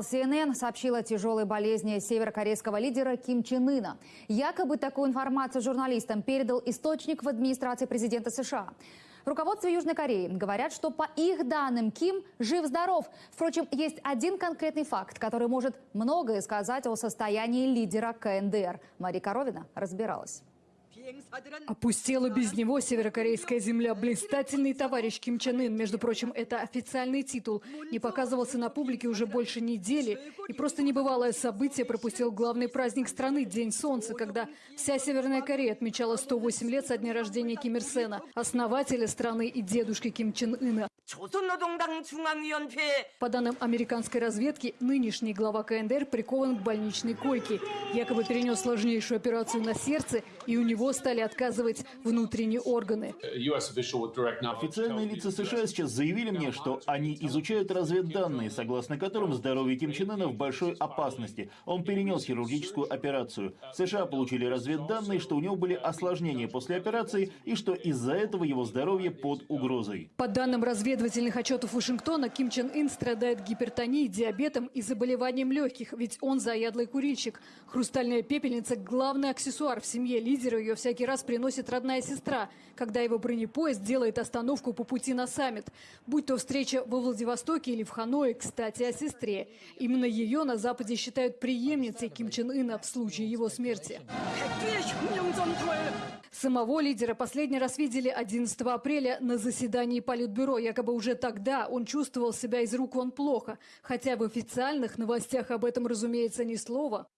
CNN сообщила о тяжелой болезни северокорейского лидера Ким Чен Ына. Якобы такую информацию журналистам передал источник в администрации президента США. В руководстве Южной Кореи говорят, что по их данным Ким жив-здоров. Впрочем, есть один конкретный факт, который может многое сказать о состоянии лидера КНДР. Мария Коровина разбиралась. Опустела без него северокорейская земля. Блистательный товарищ Ким Чен Ын, между прочим, это официальный титул, не показывался на публике уже больше недели. И просто небывалое событие пропустил главный праздник страны – День Солнца, когда вся Северная Корея отмечала 108 лет со дня рождения Ким Ир Сена, основателя страны и дедушки Ким Чен Ына. По данным американской разведки, нынешний глава КНДР прикован к больничной койке. Якобы перенес сложнейшую операцию на сердце, и у него стали отказывать внутренние органы. Официальные лица США сейчас заявили мне, что они изучают разведданные, согласно которым здоровье Ким Чен Ына в большой опасности. Он перенес хирургическую операцию. США получили разведданные, что у него были осложнения после операции и что из-за этого его здоровье под угрозой. По данным разведывательных отчетов Вашингтона, Ким Чен Ын страдает гипертонией, диабетом и заболеванием легких, ведь он заядлый курильщик. Хрустальная пепельница – главный аксессуар в семье лидера. Ее всякий раз приносит родная сестра, когда его бронепоезд делает остановку по пути на саммит. Будь то встреча во Владивостоке или в Ханое, кстати, о сестре. Именно ее на Западе считают преемницей Ким Чен Ына в случае его смерти. Самого лидера последний раз видели 11 апреля на заседании Политбюро. Якобы уже тогда он чувствовал себя из рук вон плохо. Хотя в официальных новостях об этом, разумеется, ни слова.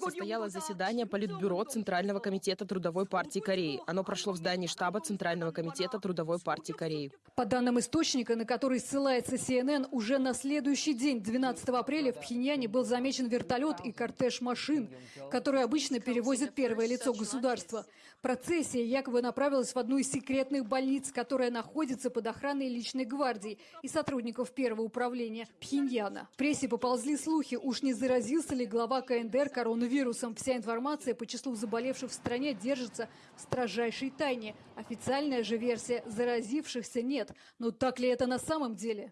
Состоялось заседание Политбюро Центрального комитета Трудовой партии Кореи. Оно прошло в здании штаба Центрального комитета Трудовой партии Кореи. По данным источника, на который ссылается CNN, уже на следующий день, 12 апреля, в Пхеньяне был замечен вертолет и кортеж машин, которые обычно перевозят первое лицо государства. Процессия якобы направилась в одну из секретных больниц, которая находится под охраной личной гвардии и сотрудников первого управления Пхеньяна. В прессе поползли слухи, уж не заразился ли глава КНДР коронавирусом. Вся информация по числу заболевших в стране держится в строжайшей тайне. Официальная же версия – заразившихся нет. Но так ли это на самом деле?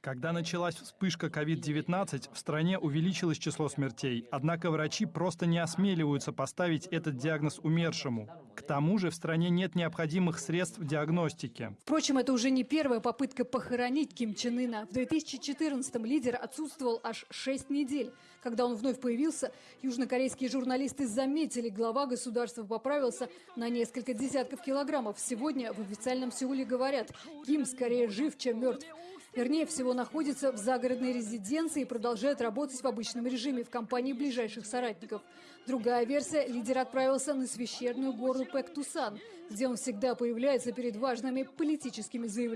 Когда началась вспышка COVID-19, в стране увеличилось число смертей. Однако врачи просто не осмеливаются поставить этот диагноз умершему. К тому же в стране нет необходимых средств диагностики. Впрочем, это уже не первая попытка похоронить Ким Чен Ына. В 2014-м лидер отсутствовал аж 6 недель. Когда он вновь появился, южнокорейские журналисты заметили, глава государства поправился на несколько десятков килограммов. Сегодня в официальном Сеуле говорят, Ким скорее жив, чем мертв. Вернее всего, находится в загородной резиденции и продолжает работать в обычном режиме в компании ближайших соратников. Другая версия – лидер отправился на священную гору Пэк-Тусан, где он всегда появляется перед важными политическими заявлениями.